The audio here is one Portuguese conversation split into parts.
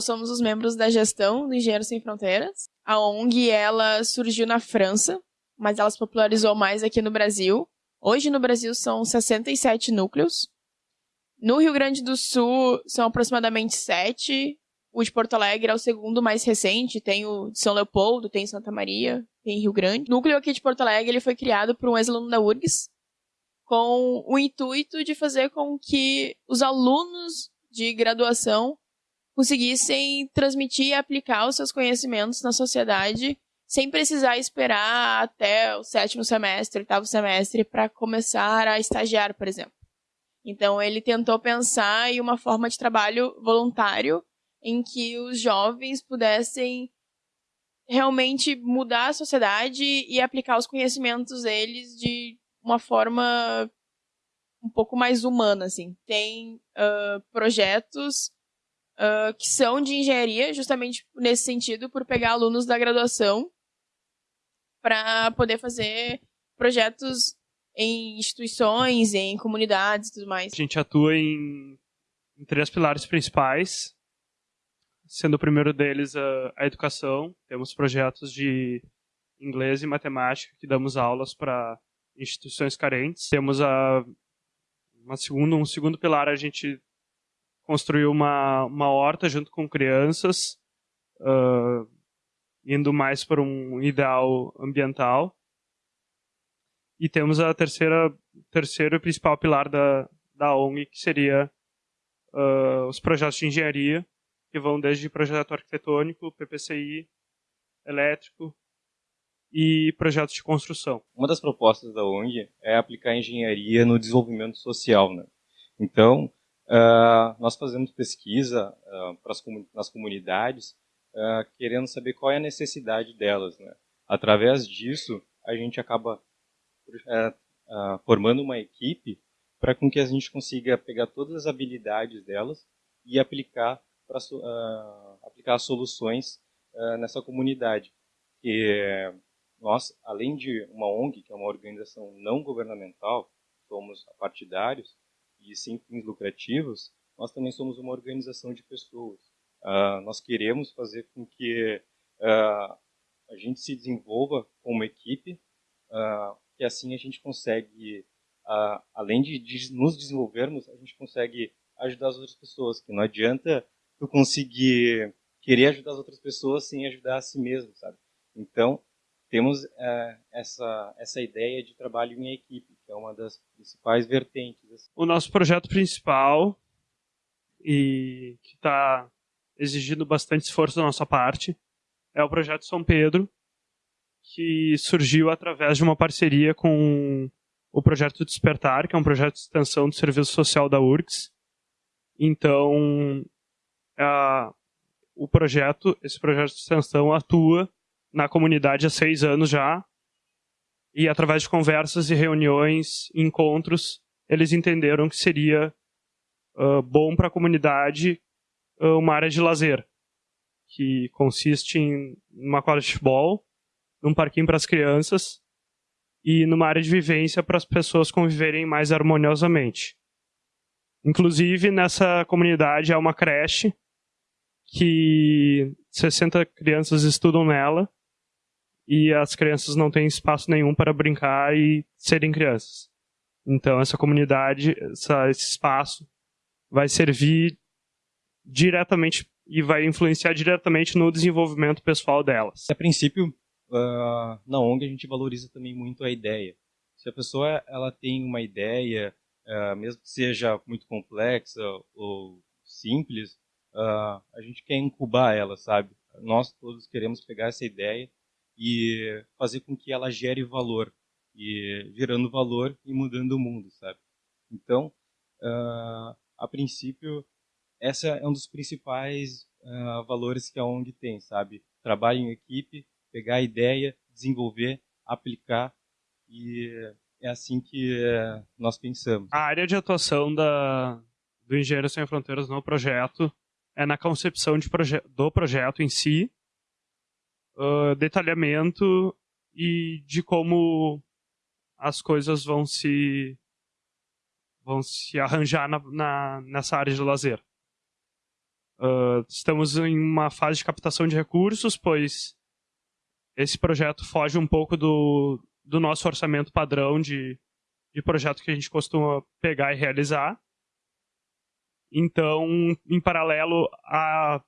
Nós somos os membros da gestão do Engenheiros Sem Fronteiras. A ONG, ela surgiu na França, mas ela se popularizou mais aqui no Brasil. Hoje no Brasil são 67 núcleos. No Rio Grande do Sul são aproximadamente 7. O de Porto Alegre é o segundo mais recente. Tem o de São Leopoldo, tem Santa Maria, tem Rio Grande. O núcleo aqui de Porto Alegre ele foi criado por um ex-aluno da URGS, com o intuito de fazer com que os alunos de graduação conseguissem transmitir e aplicar os seus conhecimentos na sociedade sem precisar esperar até o sétimo semestre, oitavo semestre para começar a estagiar, por exemplo. Então ele tentou pensar em uma forma de trabalho voluntário em que os jovens pudessem realmente mudar a sociedade e aplicar os conhecimentos deles de uma forma um pouco mais humana, assim. Tem uh, projetos uh, que são de engenharia, justamente nesse sentido, por pegar alunos da graduação para poder fazer projetos em instituições, em comunidades e tudo mais. A gente atua em, em três pilares principais, sendo o primeiro deles a, a, educação. Temos projetos de inglês e matemática que damos aulas para instituições carentes. Temos a uma um segundo pilar a gente construiu uma, uma horta junto com crianças, uh, indo mais para um ideal ambiental. E temos a terceira, terceiro e principal pilar da, da ONG, que seria uh, os projetos de engenharia, que vão desde projeto arquitetônico, PPCI, elétrico e projetos de construção. Uma das propostas da ONG é aplicar engenharia no desenvolvimento social. Né? Então, uh, nós fazemos pesquisa uh, pras, nas comunidades uh, querendo saber qual é a necessidade delas. Né? Através disso, a gente acaba uh, formando uma equipe para com que a gente consiga pegar todas as habilidades delas e aplicar para aplicar soluções nessa comunidade. E nós, além de uma ONG, que é uma organização não governamental, somos partidários e sem fins lucrativos, nós também somos uma organização de pessoas. Uh, nós queremos fazer com que uh, a gente se desenvolva como equipe, uh, que assim a gente consegue, além de, de, nos desenvolvermos, a gente consegue ajudar as outras pessoas. Que não adianta tu conseguir querer ajudar as outras pessoas sem ajudar a si mesmo, sabe? Então temos essa essa ideia de trabalho em equipe, é uma das principais vertentes. Assim. O nosso projeto principal e que está exigindo bastante esforço da nossa parte. É o projeto São Pedro, que surgiu através de uma parceria com o projeto Despertar, que é um projeto de extensão do serviço social da URGS. Então, a, o projeto, esse projeto de extensão atua na comunidade há seis anos já, e através de conversas e reuniões, encontros, eles entenderam que seria uh, bom para a comunidade uma área de lazer, que consiste em uma quadra de futebol, num parquinho para as crianças e numa área de vivência para as pessoas conviverem mais harmoniosamente. Inclusive, nessa comunidade há uma creche que 60 crianças estudam nela e as crianças não têm espaço nenhum para brincar e serem crianças. Então, essa comunidade, essa, esse espaço, vai servir diretamente e vai influenciar diretamente no desenvolvimento pessoal delas. A princípio, uh, na ONG a gente valoriza também muito a ideia. Se a pessoa ela tem uma ideia, uh, mesmo que seja muito complexa ou simples, uh, a gente quer incubar ela, sabe? Nós todos queremos pegar essa ideia e fazer com que ela gere valor e gerando valor e mudando o mundo, sabe? Então, a princípio essa é um dos principais uh, valores que a ONG tem, sabe? Trabalho em equipe, pegar a ideia, desenvolver, aplicar e é assim que uh, nós pensamos. A área de atuação da, do Engenheiro Sem Fronteiras no projeto é na concepção de proje do projeto em si, uh, detalhamento e de como as coisas vão se vão se arranjar na, na, nessa área de lazer. Uh, estamos em uma fase de captação de recursos, pois esse projeto foge um pouco do, do nosso orçamento padrão de, de projeto que a gente costuma pegar e realizar. Então, em paralelo à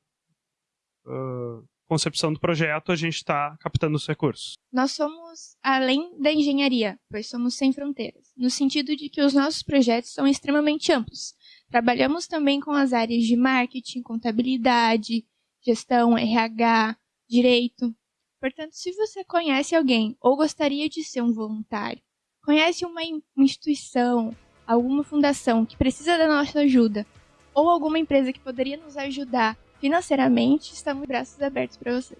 uh, concepção do projeto, a gente está captando os recursos. Nós somos além da engenharia, pois somos sem fronteiras, no sentido de que os nossos projetos são extremamente amplos. Trabalhamos também com as áreas de marketing, contabilidade, gestão, RH, direito. Portanto, se você conhece alguém ou gostaria de ser um voluntário, conhece uma instituição, alguma fundação que precisa da nossa ajuda, ou alguma empresa que poderia nos ajudar financeiramente, estamos braços abertos para você.